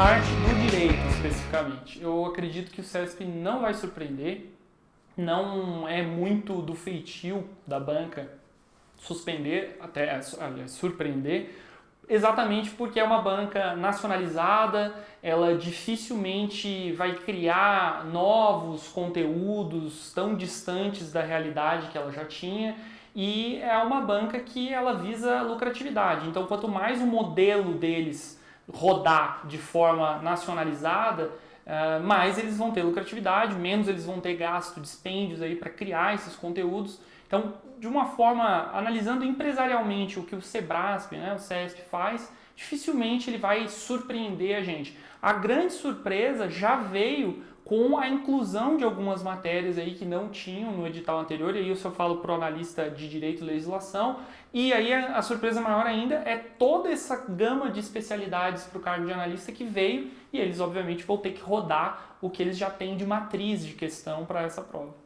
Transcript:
parte do direito, especificamente, eu acredito que o CESP não vai surpreender, não é muito do feitio da banca suspender, até aliás, surpreender, exatamente porque é uma banca nacionalizada, ela dificilmente vai criar novos conteúdos tão distantes da realidade que ela já tinha e é uma banca que ela visa lucratividade. Então, quanto mais o modelo deles rodar de forma nacionalizada, uh, mais eles vão ter lucratividade, menos eles vão ter gasto, dispêndios aí para criar esses conteúdos. Então, de uma forma, analisando empresarialmente o que o Sebrasp, né, o CESP faz, dificilmente ele vai surpreender a gente. A grande surpresa já veio com a inclusão de algumas matérias aí que não tinham no edital anterior, e aí eu só falo para o analista de Direito e Legislação, e aí a, a surpresa maior ainda é toda essa gama de especialidades para o cargo de analista que veio, e eles obviamente vão ter que rodar o que eles já têm de matriz de questão para essa prova.